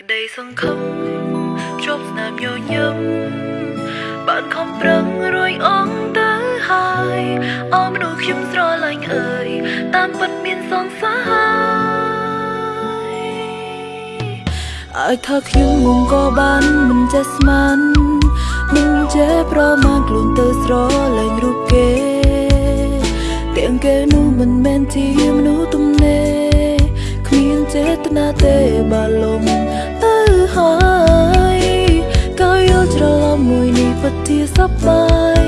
ក្តីសង្ឃឹមជប់ស្នាមញញឹមបានខំប្រឹងរួយអងទៅហើយអមមនុស្សខ្ញុំស្រឡាញ់អើយតាមពិតមានសង្សារឲ្យថាខ្ញុំមុំក៏បានមិនចេះស្មានមិនចេះប្រមាណខ្លួនទៅស្រឡាញ់រូបគេទាំងគេនោះមិនមែនជាមនុស្សទំនេរ គ្មានចេតនាទេបាលំទៅហើយក៏យល់ច្រឡំមួយនេះពិតជាសប្បាយ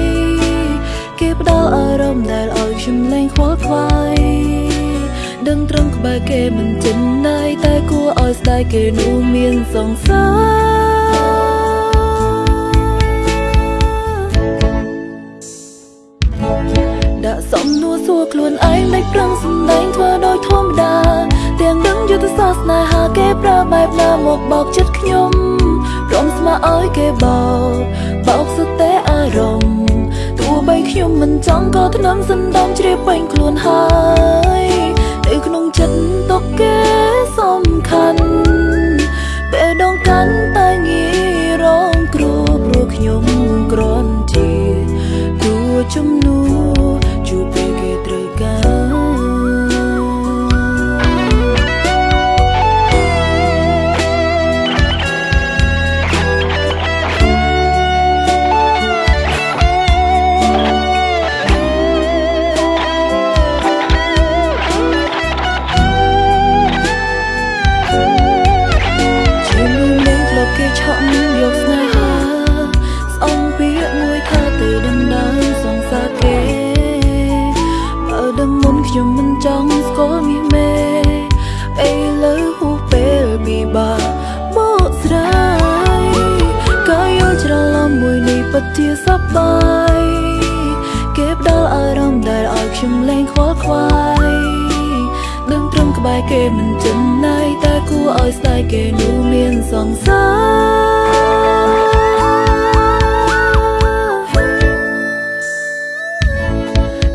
គេផ្ដល់អារម្មណ៍ដែលឲ្យខ្ញុំលែងខ្វល់ខ្វាយដឹងត្រង់ក្បែរគេមិនចិនណៃតែគួរឲ្យស្ដាយគេនោះមានសង្សារដាក់សំនួរសួរខ្លួនឯងមិនប្រឹងសំដែងធ្វើដោយធម្មតា ទាំងដឹងយុទ្ធសាស្ត្រស្នេហាគេប្រើបែបណាមកបោកចិត្តខ្ញុំរំស្មាឲ្យគេបោកបោកសុទ្ធតែអារម្មណ៍ទោះបីខ្ញុំមិនចង់ក៏ធ្នមសណ្ដំជ្រាបពេញខ្លួនហើយនៅក្នុងចិត្តទុកគេសំខាន់ពេលដងកាន់តែងាយរងគ្រោះព្រោះខ្ញុំគ្រាន់ជាគួជំនួខ្ញុំ ជាសប្បាយគេផ្ដល់អារម្មណ៍ដែលឲ្យខ្ញុំលែងខ្វល់ខ្វាយដឹងត្រឹមក្បែរគេមិនចិនណៃតែគួរឲ្យស្ដាយគេនោះមានសង្សារ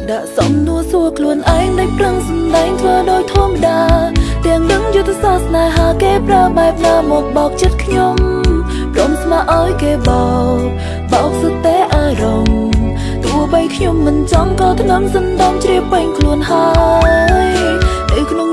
ដាក់សំនួរសួរខ្លួនឯងដែលប្រឹងសំដែងធ្វើដោយធម្មតាទាំងដឹងយុទ្ធសាស្ត្រស្នេហាគេប្រើបែបណាមកបោកចិត្តខ្ញុំព្រមស្មើឲ្យគេបោក បោកសុទ្ធតែអារម្មណ៍ទោះបីខ្ញុំមិនចង់ក៏ធ្ងន់សណ្ដំជ្រាបពេញខ្លួនហើយនៅក្នុង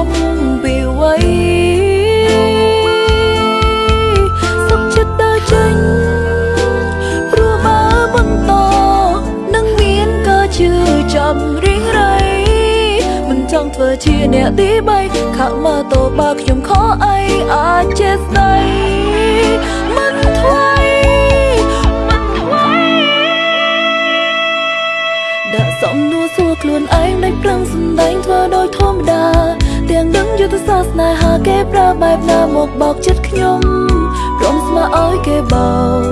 យល់សពពីអ្វីសុខចិត្តដើរចេញព្រោះបើបន្តនឹងមានក៏ជឿចាំរៀងរៃចង់ធ្វើជាអ្នកទី3ខកមកតបើខ្ញុំខកអីអាចចេះស្ដីមិនថ្លៃមិនថ្លៃដាក់សំនួរសួរខ្លួនឯងមិនប្រឹងសំដែងធ្វើដោយធម្មតា ទាំងដឹងយុទ្ធសាស្ត្រស្នេហាគេប្រើបែបណាមកបោកចិត្តខ្ញុំព្រមស្មើឲ្យគេបោក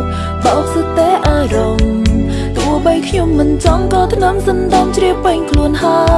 បោកសុទ្ធតែអារម្មណ៍ទោះបីខ្ញុំមិនចង់ក៏ធ្នមសណ្ដំជ្រាបពេញខ្លួនហើយ